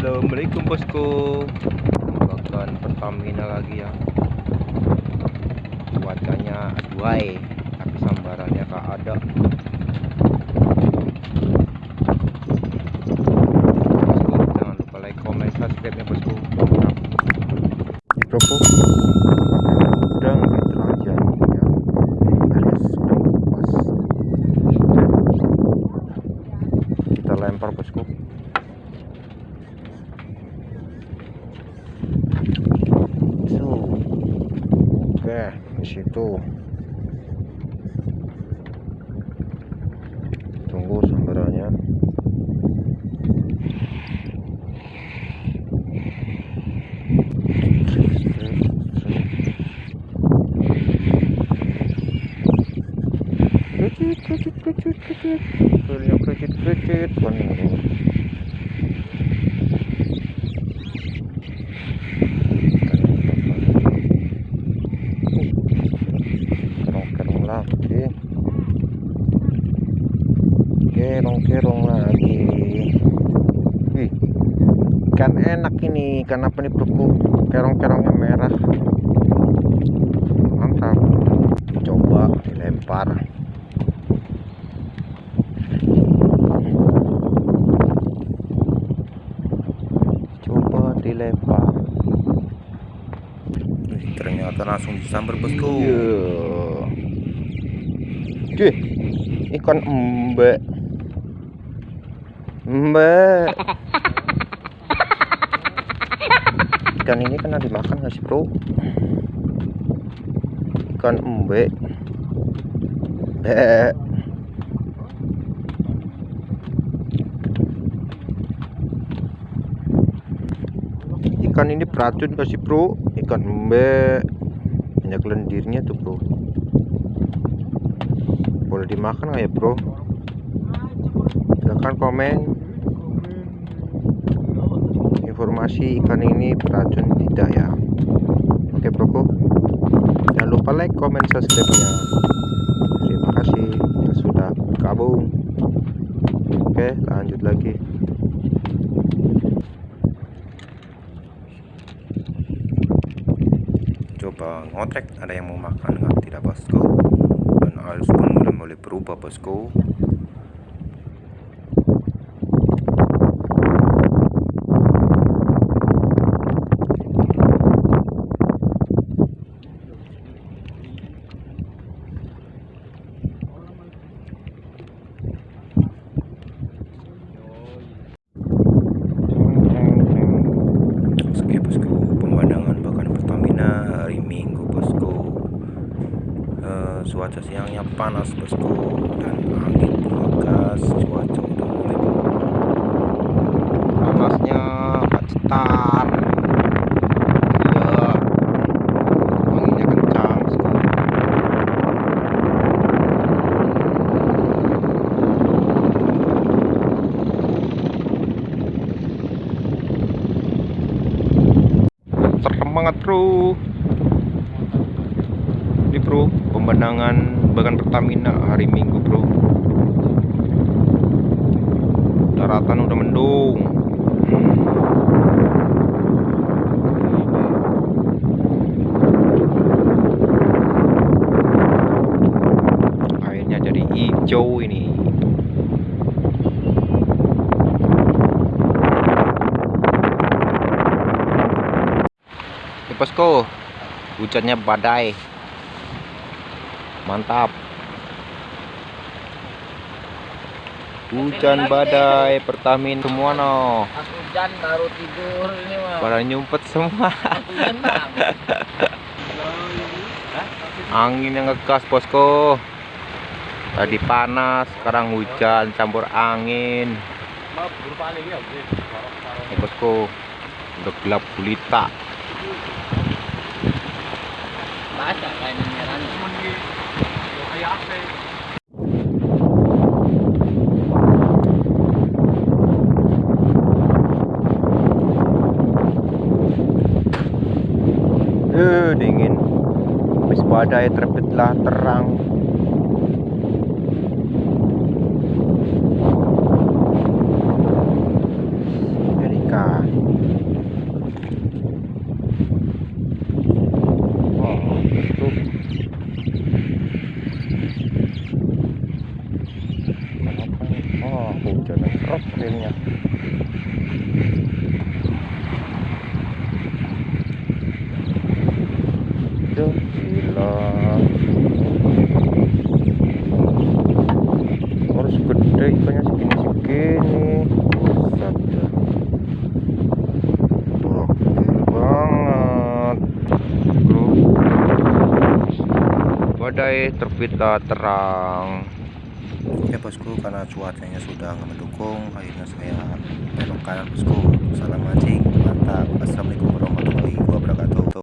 Assalamualaikum bosku. Bahkan Pertamina lagi ya. Cuacanya aduai Tapi sambarannya tak ada Bosku jangan lupa like, comment, subscribe ya bosku Di bosku Udang diteraja ya Alias udang kupas Kita lempar bosku Tuh. Oke, di situ. Tunggu sambarannya. Kecit, kecit, kecit, kecit. Filenya kecit, kecit. Bener. kerong-kerong lagi kerong-kerong lagi wih ikan enak ini nih bro kerong-kerongnya merah. Mantap. Coba dilempar. Coba dilempar. Ternyata langsung disambar bosku. Cuy, ikan embe embe ikan ini kena dimakan nggak sih bro? Ikan embe. Be. ikan ini beracun gak sih bro? Ikan embe. Banyak lendirnya tuh bro. Boleh dimakan nggak ya bro? Silahkan komen informasi ikan ini beracun tidak ya. Oke bro jangan lupa like comment subscribe nya terima kasih yang sudah gabung oke lanjut lagi. Coba ngotrek ada yang mau makan nggak? Tidak bosku. Dan harus pun mulai mulai berubah bosku Oke bosku, pemandangan bahkan Pertamina hari Minggu bosku. Eh, cuaca siangnya panas bosku dan angin bergegas, cuaca udah mulai panasnya cetar. Iya. Semangat bro Ini bro Pemandangan Bagan Pertamina hari Minggu bro. Daratan udah mendung. Airnya jadi hijau ini. Bosku Hujannya badai Mantap. Hujan badai Pertamin semua no. Pas hujan baru tidur ini mah. Pada nyumpet semua. Angin yang ngegas bosku. Tadi panas Sekarang hujan campur angin. Ini bosku Udah gelap gulita. Baca kain merahnya. Eh dingin. Habis badai terbitlah terang Duh, gila harus gede ikannya segini segini buset banget. Bro badai terbitlah terang. Ya bosku karena cuacanya sudah mendukung akhirnya saya belok kanan bosku. Salam mancing mantap. Assalamualaikum warahmatullahi wabarakatuh